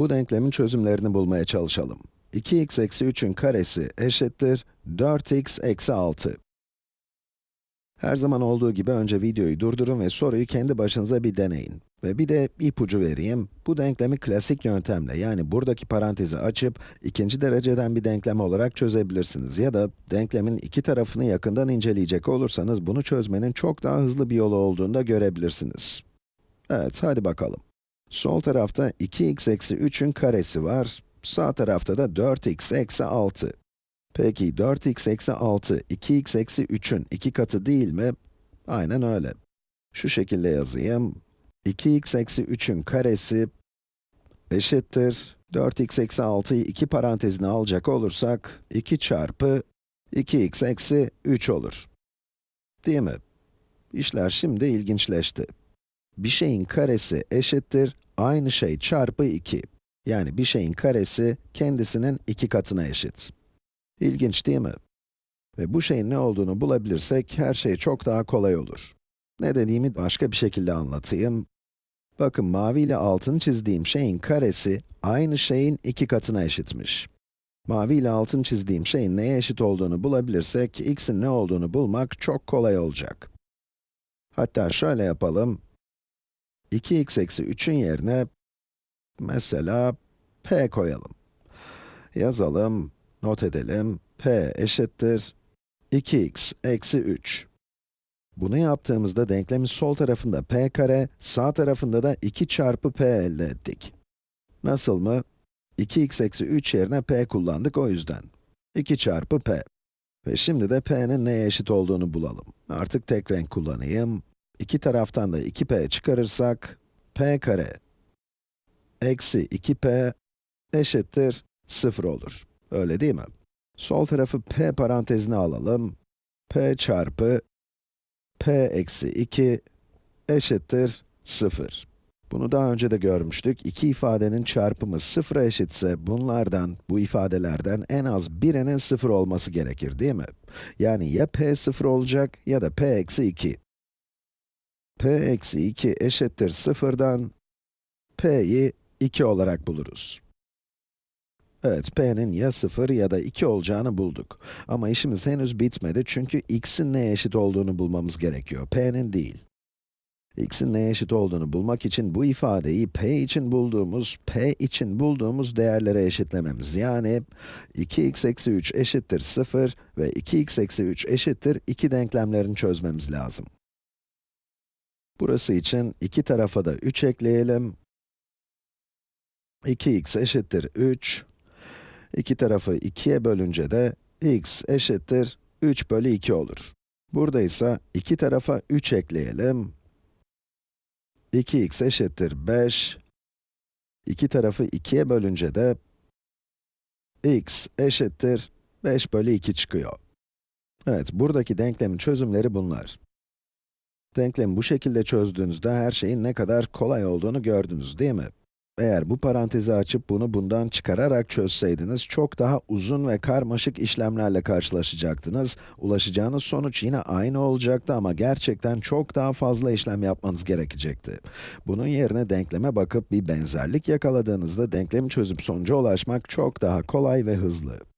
Bu denklemin çözümlerini bulmaya çalışalım. 2x eksi 3'ün karesi eşittir 4x eksi 6. Her zaman olduğu gibi önce videoyu durdurun ve soruyu kendi başınıza bir deneyin. Ve bir de ipucu vereyim. Bu denklemi klasik yöntemle, yani buradaki parantezi açıp, ikinci dereceden bir denklem olarak çözebilirsiniz. Ya da denklemin iki tarafını yakından inceleyecek olursanız, bunu çözmenin çok daha hızlı bir yolu olduğunu da görebilirsiniz. Evet, hadi bakalım. Sol tarafta 2x eksi 3'ün karesi var, sağ tarafta da 4x eksi 6. Peki 4x eksi 6, 2x eksi 3'ün iki katı değil mi? Aynen öyle. Şu şekilde yazayım. 2x eksi 3'ün karesi eşittir. 4x eksi 6'yı iki parantezine alacak olursak, 2 çarpı 2x eksi 3 olur. Değil mi? İşler şimdi ilginçleşti. Bir şeyin karesi eşittir, aynı şey çarpı 2. Yani bir şeyin karesi kendisinin iki katına eşit. İlginç değil mi? Ve bu şeyin ne olduğunu bulabilirsek her şey çok daha kolay olur. Ne dediğimi başka bir şekilde anlatayım. Bakın mavi ile altın çizdiğim şeyin karesi aynı şeyin iki katına eşitmiş. Mavi ile altın çizdiğim şeyin neye eşit olduğunu bulabilirsek x'in ne olduğunu bulmak çok kolay olacak. Hatta şöyle yapalım. 2x eksi 3'ün yerine mesela p koyalım. Yazalım, not edelim. p eşittir 2x eksi 3. Bunu yaptığımızda denklemin sol tarafında p kare, sağ tarafında da 2 çarpı p elde ettik. Nasıl mı? 2x eksi 3 yerine p kullandık o yüzden. 2 çarpı p. Ve şimdi de p'nin neye eşit olduğunu bulalım. Artık tek renk kullanayım. İki taraftan da 2p çıkarırsak, p kare eksi 2p eşittir 0 olur. Öyle değil mi? Sol tarafı p parantezine alalım. p çarpı p eksi 2 eşittir 0. Bunu daha önce de görmüştük. İki ifadenin çarpımı 0'a eşitse bunlardan, bu ifadelerden en az birinin 0 olması gerekir değil mi? Yani ya p 0 olacak ya da p eksi 2. p eksi 2 eşittir 0'dan p'yi 2 olarak buluruz. Evet, p'nin ya 0 ya da 2 olacağını bulduk. Ama işimiz henüz bitmedi çünkü x'in neye eşit olduğunu bulmamız gerekiyor, p'nin değil. x'in neye eşit olduğunu bulmak için bu ifadeyi p için bulduğumuz, p için bulduğumuz değerlere eşitlememiz. Yani 2x eksi 3 eşittir 0 ve 2x eksi 3 eşittir 2 denklemlerini çözmemiz lazım. Burası için iki tarafa da 3 ekleyelim. 2x eşittir 3. İki tarafı 2'ye bölünce de x eşittir 3 bölü 2 olur. Burada ise iki tarafa 3 ekleyelim. 2x eşittir 5. İki tarafı 2'ye bölünce de x eşittir 5 bölü 2 çıkıyor. Evet, buradaki denklemin çözümleri bunlar. Denklemi bu şekilde çözdüğünüzde her şeyin ne kadar kolay olduğunu gördünüz, değil mi? Eğer bu parantezi açıp bunu bundan çıkararak çözseydiniz, çok daha uzun ve karmaşık işlemlerle karşılaşacaktınız. Ulaşacağınız sonuç yine aynı olacaktı ama gerçekten çok daha fazla işlem yapmanız gerekecekti. Bunun yerine denkleme bakıp bir benzerlik yakaladığınızda denklemi çözüp sonuca ulaşmak çok daha kolay ve hızlı.